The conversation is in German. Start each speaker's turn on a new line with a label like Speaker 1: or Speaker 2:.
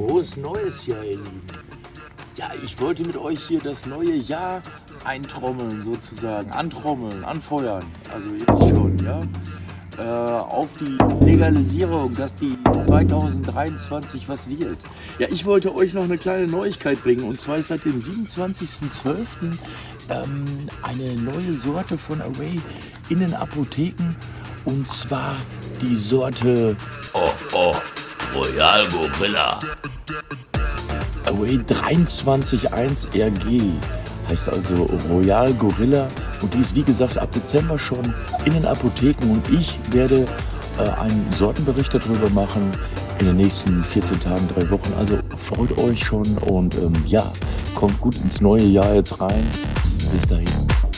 Speaker 1: Frohes Neues, ja, ihr Lieben. Ja, ich wollte mit euch hier das neue Jahr eintrommeln, sozusagen. Antrommeln, anfeuern. Also jetzt schon, ja. Äh, auf die Legalisierung, dass die 2023 was wird. Ja, ich wollte euch noch eine kleine Neuigkeit bringen. Und zwar ist seit dem 27.12. Ähm, eine neue Sorte von Array in den Apotheken. Und zwar die Sorte...
Speaker 2: Oh, oh. Royal Gorilla.
Speaker 1: Away 23.1 RG heißt also Royal Gorilla und die ist wie gesagt ab Dezember schon in den Apotheken und ich werde äh, einen Sortenbericht darüber machen in den nächsten 14 Tagen, drei Wochen. Also freut euch schon und ähm, ja, kommt gut ins neue Jahr jetzt rein. Bis dahin.